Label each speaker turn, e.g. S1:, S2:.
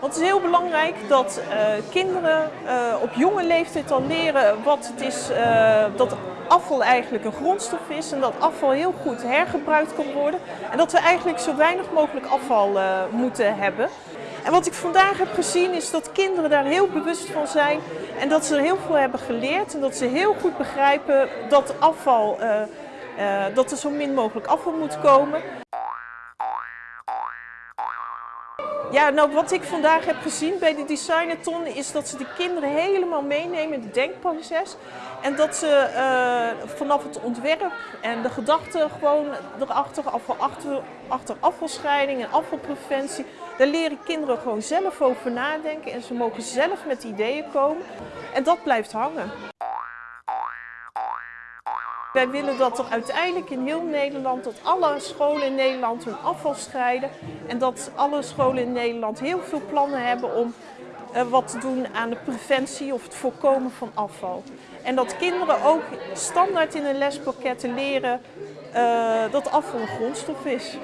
S1: Want het is heel belangrijk dat uh, kinderen uh, op jonge leeftijd al leren wat het is uh, dat afval eigenlijk een grondstof is en dat afval heel goed hergebruikt kan worden. En dat we eigenlijk zo weinig mogelijk afval moeten hebben. En wat ik vandaag heb gezien is dat kinderen daar heel bewust van zijn en dat ze er heel veel hebben geleerd en dat ze heel goed begrijpen dat afval, dat er zo min mogelijk afval moet komen. Ja, nou wat ik vandaag heb gezien bij de Designathon is dat ze de kinderen helemaal meenemen in het denkproces. En dat ze uh, vanaf het ontwerp en de gedachten gewoon erachter, afval, achter, achter afvalscheiding en afvalpreventie, daar leren kinderen gewoon zelf over nadenken en ze mogen zelf met ideeën komen. En dat blijft hangen. Wij willen dat er uiteindelijk in heel Nederland, dat alle scholen in Nederland hun afval scheiden. En dat alle scholen in Nederland heel veel plannen hebben om uh, wat te doen aan de preventie of het voorkomen van afval. En dat kinderen ook standaard in hun lespakketten leren uh, dat afval een grondstof is.